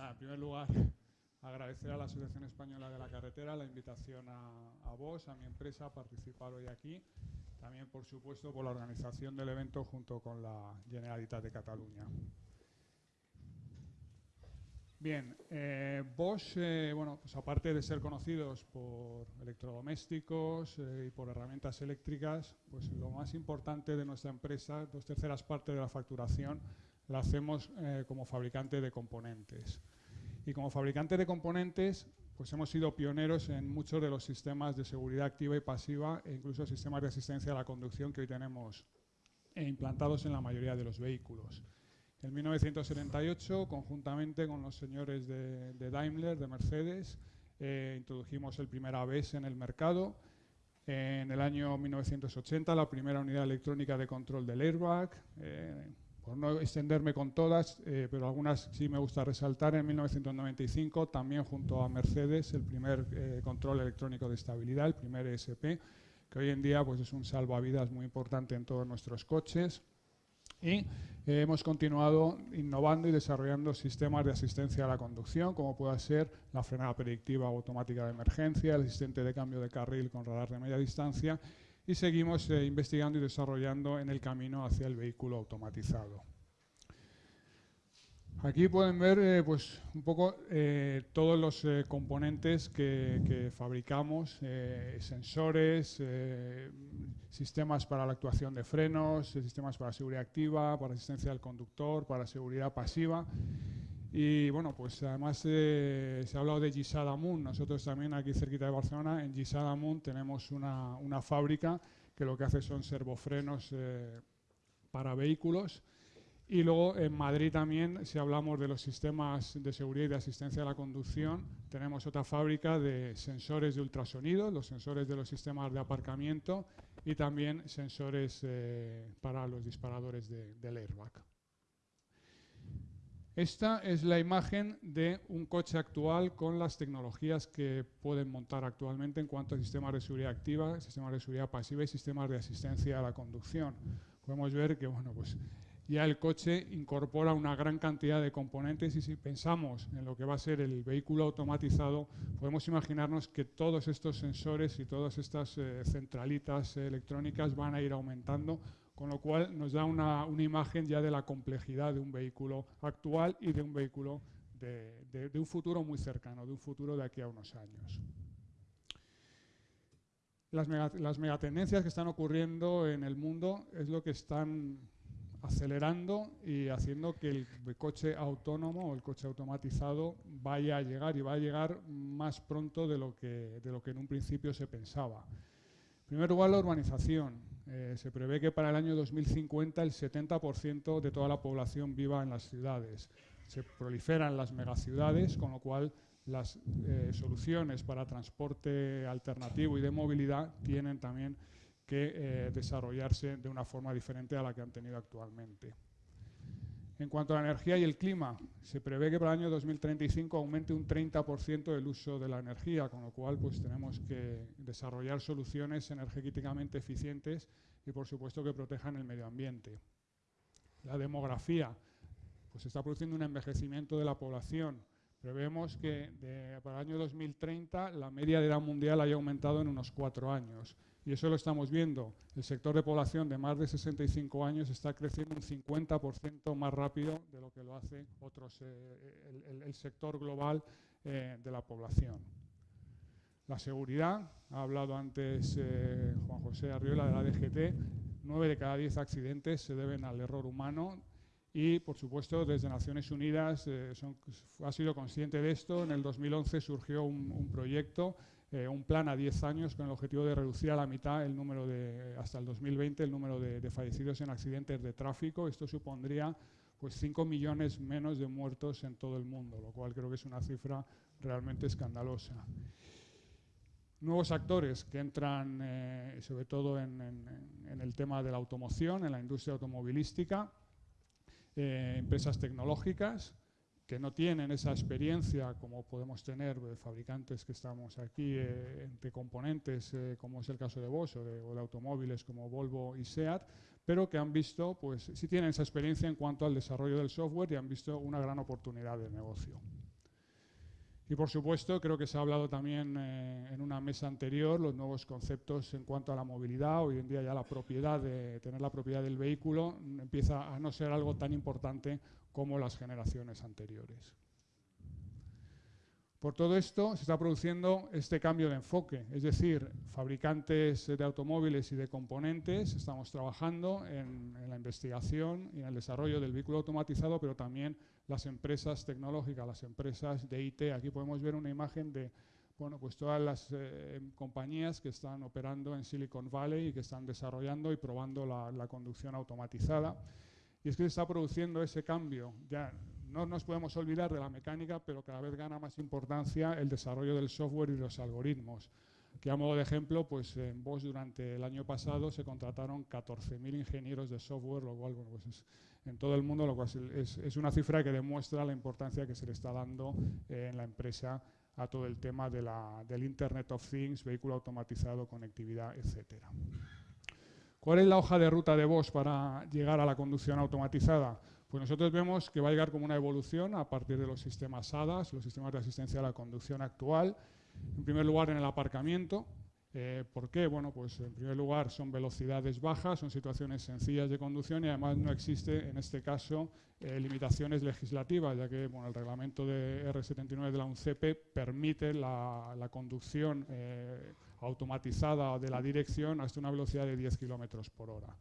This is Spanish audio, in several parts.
nada, en primer lugar, agradecer a la Asociación Española de la Carretera la invitación a, a vos, a mi empresa, a participar hoy aquí. También, por supuesto, por la organización del evento junto con la Generalitat de Cataluña. Bien, eh, Bosch, eh, bueno, pues aparte de ser conocidos por electrodomésticos eh, y por herramientas eléctricas, pues lo más importante de nuestra empresa, dos terceras partes de la facturación, la hacemos eh, como fabricante de componentes. Y como fabricante de componentes, pues hemos sido pioneros en muchos de los sistemas de seguridad activa y pasiva e incluso sistemas de asistencia a la conducción que hoy tenemos implantados en la mayoría de los vehículos. En 1978, conjuntamente con los señores de, de Daimler, de Mercedes, eh, introdujimos el primer ABS en el mercado. En el año 1980, la primera unidad electrónica de control del airbag. Eh, por no extenderme con todas, eh, pero algunas sí me gusta resaltar, en 1995, también junto a Mercedes, el primer eh, control electrónico de estabilidad, el primer ESP, que hoy en día pues, es un salvavidas muy importante en todos nuestros coches. Y eh, hemos continuado innovando y desarrollando sistemas de asistencia a la conducción, como pueda ser la frenada predictiva automática de emergencia, el asistente de cambio de carril con radar de media distancia, y seguimos eh, investigando y desarrollando en el camino hacia el vehículo automatizado. Aquí pueden ver eh, pues, un poco eh, todos los componentes que, que fabricamos, sensores, sistemas para la actuación de frenos, sistemas para seguridad activa, para asistencia al conductor, para seguridad pasiva. Y bueno, pues además eh, se ha hablado de Gisadamun. Nosotros también aquí cerquita de Barcelona, en Gisadamun tenemos una, una fábrica que lo que hace son servofrenos eh, para vehículos. Y luego en Madrid también, si hablamos de los sistemas de seguridad y de asistencia a la conducción, tenemos otra fábrica de sensores de ultrasonido, los sensores de los sistemas de aparcamiento y también sensores eh, para los disparadores de, del airbag. Esta es la imagen de un coche actual con las tecnologías que pueden montar actualmente en cuanto a sistemas de seguridad activa, sistemas de seguridad pasiva y sistemas de asistencia a la conducción. Podemos ver que bueno, pues ya el coche incorpora una gran cantidad de componentes y si pensamos en lo que va a ser el vehículo automatizado, podemos imaginarnos que todos estos sensores y todas estas eh, centralitas eh, electrónicas van a ir aumentando, con lo cual nos da una, una, imagen ya de la complejidad de un vehículo actual y de un vehículo de, de, un futuro muy cercano, de un futuro de aquí a unos años. Las megatendencias que están ocurriendo en el mundo es lo que están acelerando y haciendo que el coche autónomo o el coche automatizado vaya a llegar y va a llegar más pronto de lo que, de lo que en un principio se pensaba. En primer lugar, la urbanización. Eh, se prevé que para el año 2050 el 70% de toda la población viva en las ciudades. Se proliferan las megaciudades, con lo cual las eh, soluciones para transporte alternativo y de movilidad tienen también que eh, desarrollarse de una forma diferente a la que han tenido actualmente. En cuanto a la energía y el clima, se prevé que para el año 2035 aumente un 30% el uso de la energía, con lo cual pues, tenemos que desarrollar soluciones energéticamente eficientes y, por supuesto, que protejan el medio ambiente. La demografía, pues está produciendo un envejecimiento de la población. Prevemos que para el año 2030 la media de edad mundial haya aumentado en unos cuatro años. Y eso lo estamos viendo. El sector de población de más de 65 años está creciendo un 50% más rápido de lo que lo hace otros, eh, el, el, sector global eh, de la población. La seguridad, ha hablado antes eh, Juan José Arriola de la DGT, 9 de cada 10 accidentes se deben al error humano y, por supuesto, desde Naciones Unidas eh, son, ha sido consciente de esto. En el 2011 surgió un, un proyecto eh, un plan a 10 años con el objetivo de reducir a la mitad el número de, hasta el 2020, el número de, fallecidos en accidentes de tráfico. Esto supondría pues 5 millones menos de muertos en todo el mundo, lo cual creo que es una cifra realmente escandalosa. Nuevos actores que entran eh, sobre todo en, el tema de la automoción, en la industria automovilística, eh, empresas tecnológicas, que no tienen esa experiencia como podemos tener de fabricantes que estamos aquí eh, de componentes, eh, como es el caso de Bosch o de, o de, automóviles como Volvo y SEAT, pero que han visto, pues sí tienen esa experiencia en cuanto al desarrollo del software y han visto una gran oportunidad de negocio. Y por supuesto, creo que se ha hablado también eh, en una mesa anterior, los nuevos conceptos en cuanto a la movilidad. Hoy en día ya la propiedad de tener la propiedad del vehículo empieza a no ser algo tan importante como las generaciones anteriores. Por todo esto se está produciendo este cambio de enfoque, es decir, fabricantes de automóviles y de componentes estamos trabajando en, la investigación y en el desarrollo del vehículo automatizado, pero también las empresas tecnológicas, las empresas de IT. Aquí podemos ver una imagen de bueno, pues todas las eh, compañías que están operando en Silicon Valley y que están desarrollando y probando la, conducción automatizada. Y es que se está produciendo ese cambio. Ya no nos podemos olvidar de la mecánica, pero cada vez gana más importancia el desarrollo del software y los algoritmos. Que a modo de ejemplo, pues en Bosch durante el año pasado se contrataron 14.000 ingenieros de software, lo cual pues es, en todo el mundo, lo cual es, una cifra que demuestra la importancia que se le está dando eh, en la empresa a todo el tema de la, del Internet of Things, vehículo automatizado, conectividad, etcétera. ¿Cuál es la hoja de ruta de Bosch para llegar a la conducción automatizada? Pues nosotros vemos que va a llegar como una evolución a partir de los sistemas ADAS, los sistemas de asistencia a la conducción actual. En primer lugar, en el aparcamiento. Eh, ¿Por qué? Bueno, pues en primer lugar son velocidades bajas, son situaciones sencillas de conducción y además no existe en este caso eh, limitaciones legislativas, ya que el reglamento de R79 de la UNCEP permite la, conducción eh, automatizada de la dirección hasta una velocidad de 10 kilómetros por hora.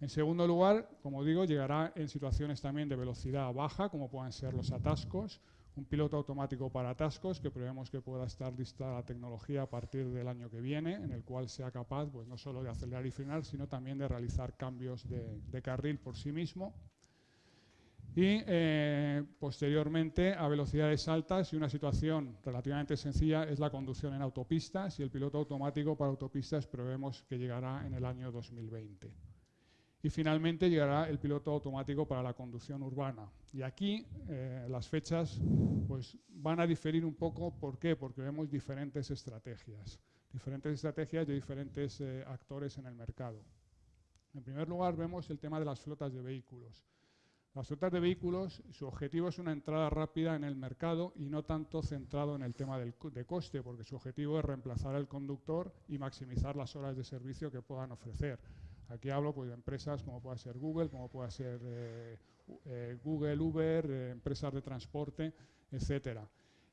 En segundo lugar, como digo, llegará en situaciones también de velocidad baja, como pueden ser los atascos, un piloto automático para atascos que prevemos que pueda estar lista la tecnología a partir del año que viene, en el cual sea capaz pues, no solo de acelerar y frenar, sino también de realizar cambios de, carril por sí mismo. Y eh, posteriormente a velocidades altas y una situación relativamente sencilla es la conducción en autopistas y el piloto automático para autopistas prevemos que llegará en el año 2020. Y finalmente llegará el piloto automático para la conducción urbana. Y aquí eh, las fechas pues, van a diferir un poco. ¿Por qué? Porque vemos diferentes estrategias. Diferentes estrategias de diferentes eh, actores en el mercado. En primer lugar, vemos el tema de las flotas de vehículos. Las flotas de vehículos, su objetivo es una entrada rápida en el mercado y no tanto centrado en el tema de coste, porque su objetivo es reemplazar al conductor y maximizar las horas de servicio que puedan ofrecer. Aquí hablo pues, de empresas como pueda ser Google, como pueda ser eh, eh, Google, Uber, eh, empresas de transporte, etcétera.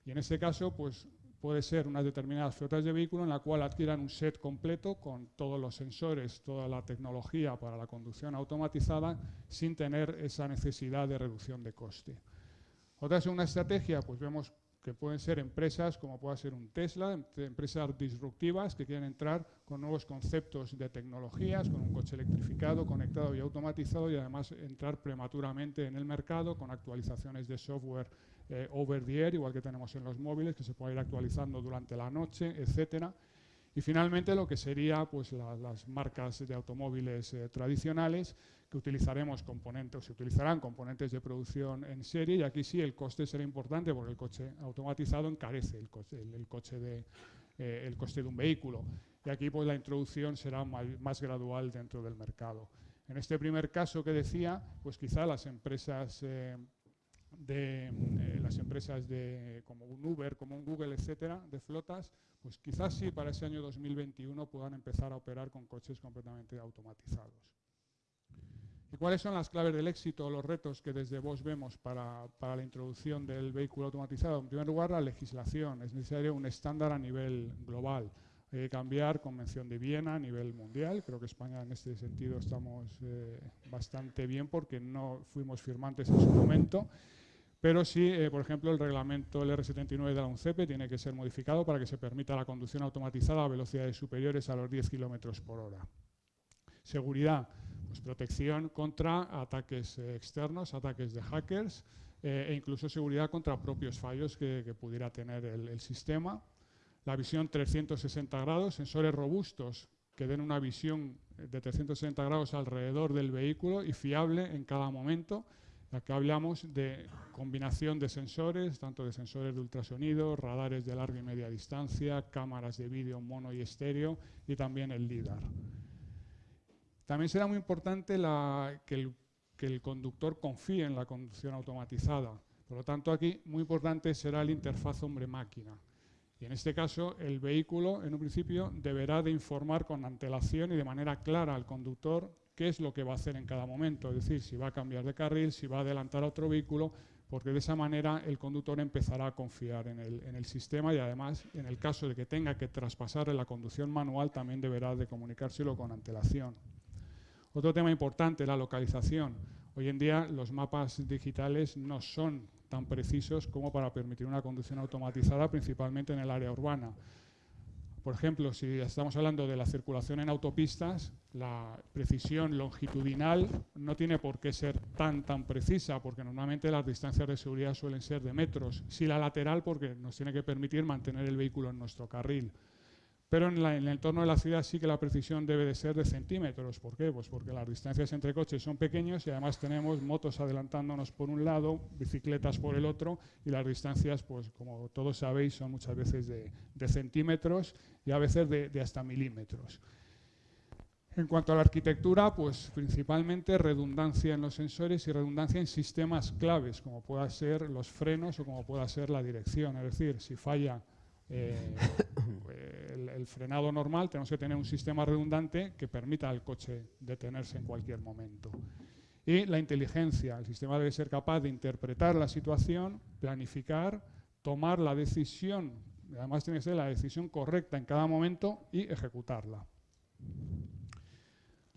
Y en este caso, pues puede ser unas determinadas flotas de vehículos en la cual adquieran un set completo con todos los sensores, toda la tecnología para la conducción automatizada, sin tener esa necesidad de reducción de coste. Otra segunda estrategia, pues vemos que pueden ser empresas como pueda ser un Tesla, em, empresas disruptivas que quieren entrar con nuevos conceptos de tecnologías, con un coche electrificado, conectado y automatizado y además entrar prematuramente en el mercado con actualizaciones de software eh, over the air, igual que tenemos en los móviles, que se puede ir actualizando durante la noche, etcétera. Y finalmente lo que sería pues, las marcas de automóviles eh, tradicionales que utilizaremos componentes, se utilizarán componentes de producción en serie y aquí sí el coste será importante porque el coche automatizado encarece el coche, el, eh, coste de un vehículo. Y aquí pues la introducción será más, gradual dentro del mercado. En este primer caso que decía, pues quizá las empresas eh, de eh, las empresas de, como un Uber, como un Google, etcétera, de flotas, pues quizás sí para ese año 2021 puedan empezar a operar con coches completamente automatizados. ¿Y cuáles son las claves del éxito los retos que desde vos vemos para, la introducción del vehículo automatizado? En primer lugar, la legislación. Es necesario un estándar a nivel global. Hay que cambiar Convención de Viena a nivel mundial. Creo que España en este sentido estamos eh, bastante bien porque no fuimos firmantes en su momento. Pero sí, eh, por ejemplo, el reglamento el R79 de la UNCEP tiene que ser modificado para que se permita la conducción automatizada a velocidades superiores a los 10 kilómetros por hora. Seguridad. Pues protección contra ataques eh, externos, ataques de hackers eh, e incluso seguridad contra propios fallos que, pudiera tener el, sistema. La visión 360 grados, sensores robustos que den una visión de 360 grados alrededor del vehículo y fiable en cada momento. Aquí hablamos de combinación de sensores, tanto de sensores de ultrasonido, radares de larga y media distancia, cámaras de vídeo mono y estéreo y también el LIDAR. También será muy importante que, el, que el conductor confíe en la conducción automatizada. Por lo tanto, aquí muy importante será la interfaz hombre-máquina. Y en este caso, el vehículo, en un principio, deberá de informar con antelación y de manera clara al conductor qué es lo que va a hacer en cada momento, es decir, si va a cambiar de carril, si va a adelantar a otro vehículo, porque de esa manera el conductor empezará a confiar en el, sistema y además, en el caso de que tenga que traspasar la conducción manual, también deberá de comunicárselo con antelación. Otro tema importante, la localización. Hoy en día los mapas digitales no son tan precisos como para permitir una conducción automatizada, principalmente en el área urbana. Por ejemplo, si estamos hablando de la circulación en autopistas, la precisión longitudinal no tiene por qué ser tan tan precisa, porque normalmente las distancias de seguridad suelen ser de metros. Si la lateral, porque nos tiene que permitir mantener el vehículo en nuestro carril. Pero en, el entorno de la ciudad sí que la precisión debe de ser de centímetros. ¿Por qué? Pues porque las distancias entre coches son pequeños y además tenemos motos adelantándonos por un lado, bicicletas por el otro y las distancias, pues como todos sabéis, son muchas veces de, centímetros y a veces de, hasta milímetros. En cuanto a la arquitectura, pues principalmente redundancia en los sensores y redundancia en sistemas claves, como pueda ser los frenos o como pueda ser la dirección. Es decir, si falla eh, el, frenado normal, tenemos que tener un sistema redundante que permita al coche detenerse en cualquier momento. Y la inteligencia, el sistema debe ser capaz de interpretar la situación, planificar, tomar la decisión, además tiene que ser la decisión correcta en cada momento y ejecutarla.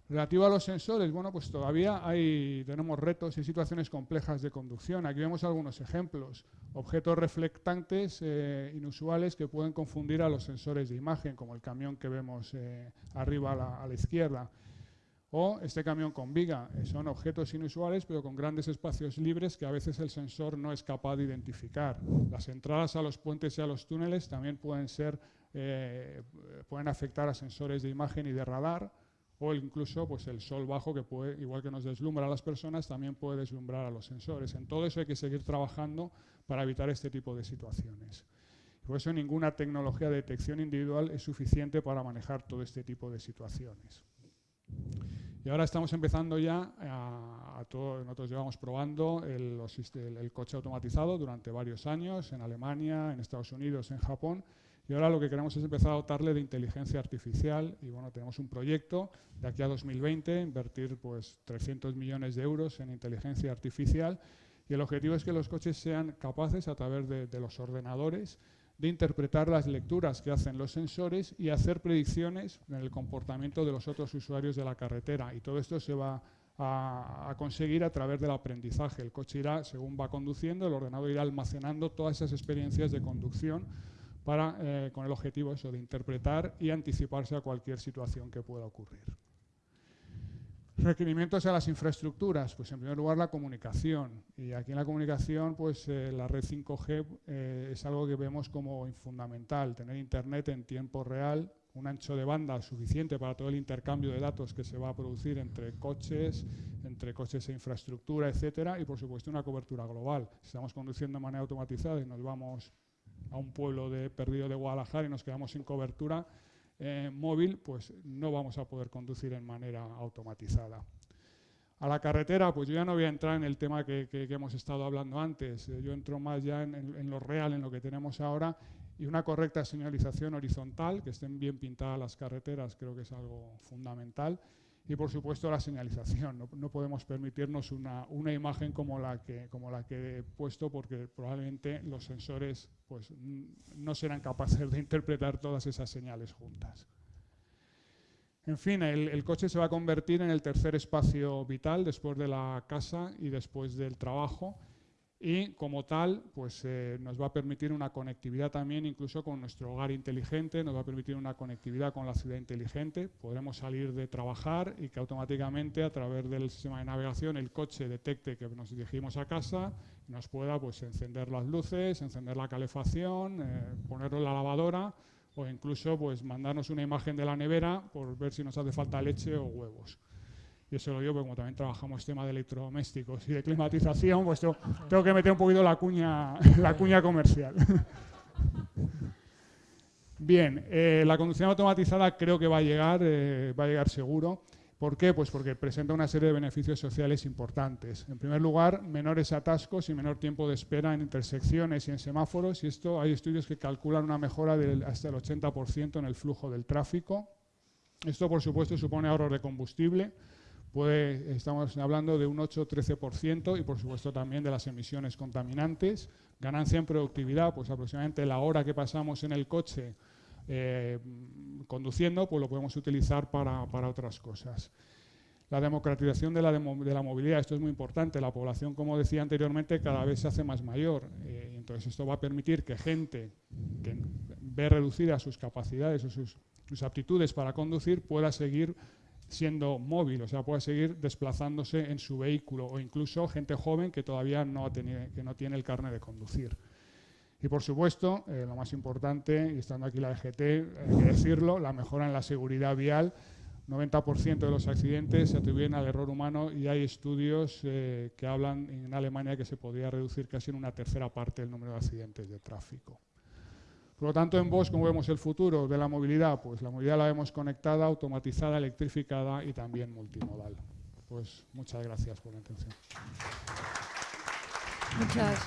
Relativo a los sensores, bueno, pues todavía hay, tenemos retos y situaciones complejas de conducción. Aquí vemos algunos ejemplos. Objetos reflectantes eh, inusuales que pueden confundir a los sensores de imagen, como el camión que vemos eh, arriba a la, izquierda. O este camión con viga. Eh, son objetos inusuales, pero con grandes espacios libres que a veces el sensor no es capaz de identificar. Las entradas a los puentes y a los túneles también pueden ser, pueden afectar a sensores de imagen y de radar o incluso pues, el sol bajo que puede, igual que nos deslumbra a las personas, también puede deslumbrar a los sensores. En todo eso hay que seguir trabajando para evitar este tipo de situaciones. Por eso ninguna tecnología de detección individual es suficiente para manejar todo este tipo de situaciones. Y ahora estamos empezando ya a, todo, nosotros llevamos probando el coche automatizado durante varios años en Alemania, en Estados Unidos, en Japón, y ahora lo que queremos es empezar a dotarle de inteligencia artificial. Y bueno, tenemos un proyecto de aquí a 2020, invertir pues 300 millones de euros en inteligencia artificial. Y el objetivo es que los coches sean capaces a través de, los ordenadores de interpretar las lecturas que hacen los sensores y hacer predicciones en el comportamiento de los otros usuarios de la carretera. Y todo esto se va a, a, conseguir a través del aprendizaje. El coche irá, según va conduciendo, el ordenador irá almacenando todas esas experiencias de conducción para, eh, con el objetivo eso, de interpretar y anticiparse a cualquier situación que pueda ocurrir. Requerimientos a las infraestructuras, pues en primer lugar la comunicación. Y aquí en la comunicación, pues eh, la red 5G eh, es algo que vemos como fundamental, tener internet en tiempo real, un ancho de banda suficiente para todo el intercambio de datos que se va a producir entre coches, entre coches e infraestructura, etcétera, y por supuesto una cobertura global. Si estamos conduciendo de manera automatizada y nos vamos a un pueblo de, perdido de Guadalajara y nos quedamos sin cobertura eh, móvil, pues no vamos a poder conducir en manera automatizada. A la carretera, pues yo ya no voy a entrar en el tema que, hemos estado hablando antes, eh, yo entro más ya en, en, lo real, en lo que tenemos ahora, y una correcta señalización horizontal, que estén bien pintadas las carreteras, creo que es algo fundamental, y por supuesto la señalización. No, podemos permitirnos una, una, imagen como la, que, como la que he puesto porque probablemente los sensores pues, no serán capaces de interpretar todas esas señales juntas. En fin, el, el, coche se va a convertir en el tercer espacio vital después de la casa y después del trabajo y como tal pues, eh, nos va a permitir una conectividad también incluso con nuestro hogar inteligente, nos va a permitir una conectividad con la ciudad inteligente, podremos salir de trabajar y que automáticamente a través del sistema de navegación el coche detecte que nos dirigimos a casa nos pueda pues, encender las luces, encender la calefacción, eh, ponerlo en la lavadora o incluso pues, mandarnos una imagen de la nevera por ver si nos hace falta leche o huevos. Y eso lo digo porque como también trabajamos tema de electrodomésticos y de climatización, pues tengo, que meter un poquito la cuña, la cuña comercial. Bien, eh, la conducción automatizada creo que va a llegar, eh, va a llegar seguro, ¿Por qué? Pues porque presenta una serie de beneficios sociales importantes. En primer lugar, menores atascos y menor tiempo de espera en intersecciones y en semáforos, y esto hay estudios que calculan una mejora del hasta el 80% en el flujo del tráfico. Esto, por supuesto, supone ahorro de combustible, Puede, estamos hablando de un 8-13% y por supuesto también de las emisiones contaminantes. Ganancia en productividad, pues aproximadamente la hora que pasamos en el coche eh, conduciendo, pues lo podemos utilizar para, otras cosas. La democratización de la, de la, movilidad, esto es muy importante. La población, como decía anteriormente, cada vez se hace más mayor. Eh, entonces esto va a permitir que gente que ve reducidas sus capacidades o sus, sus aptitudes para conducir pueda seguir siendo móvil, o sea, puede seguir desplazándose en su vehículo o incluso gente joven que todavía no, tiene, que no tiene el carnet de conducir. Y por supuesto, eh, lo más importante, y estando aquí la EGT, hay que decirlo, la mejora en la seguridad vial. 90% de los accidentes se atribuyen al error humano y hay estudios eh, que hablan en Alemania que se podría reducir casi en una tercera parte el número de accidentes de tráfico. Por lo tanto, en Bosch, ¿cómo vemos el futuro de la movilidad? Pues la movilidad la vemos conectada, automatizada, electrificada y también multimodal. Pues muchas gracias por la atención. Muchas